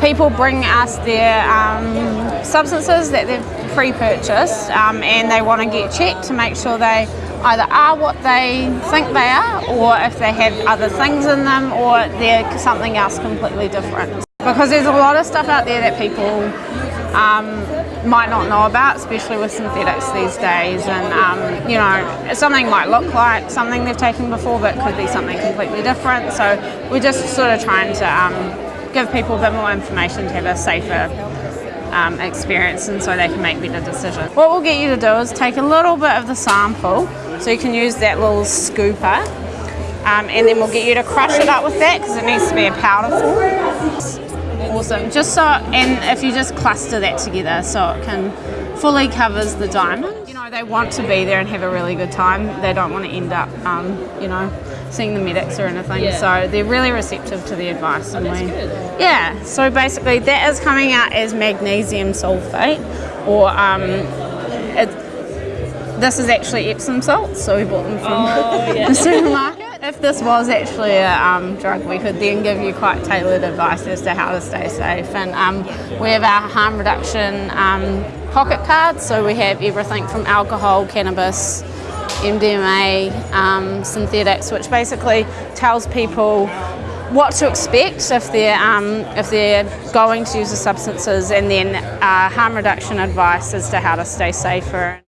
People bring us their um, substances that they've pre-purchased um, and they want to get checked to make sure they either are what they think they are or if they have other things in them or they're something else completely different. Because there's a lot of stuff out there that people um, might not know about, especially with synthetics these days. And um, you know, something might look like something they've taken before, but could be something completely different. So we're just sort of trying to um, give people a bit more information to have a safer um, experience and so they can make better decisions. What we'll get you to do is take a little bit of the sample, so you can use that little scooper, um, and then we'll get you to crush it up with that because it needs to be a powder form. Awesome. Just so, and if you just cluster that together so it can fully covers the diamond. You know, they want to be there and have a really good time. They don't want to end up, um, you know, seeing the medics or anything. Yeah. So they're really receptive to the advice. Oh, and we, good. Yeah. So basically, that is coming out as magnesium sulfate, or um, it, this is actually Epsom salts. So we bought them from Oh, yeah. the supermarket. If this was actually a um, drug, we could then give you quite tailored advice as to how to stay safe. And um, we have our harm reduction um, pocket cards, so we have everything from alcohol, cannabis, MDMA, um, synthetics, which basically tells people what to expect if they're um, if they're going to use the substances, and then uh, harm reduction advice as to how to stay safer.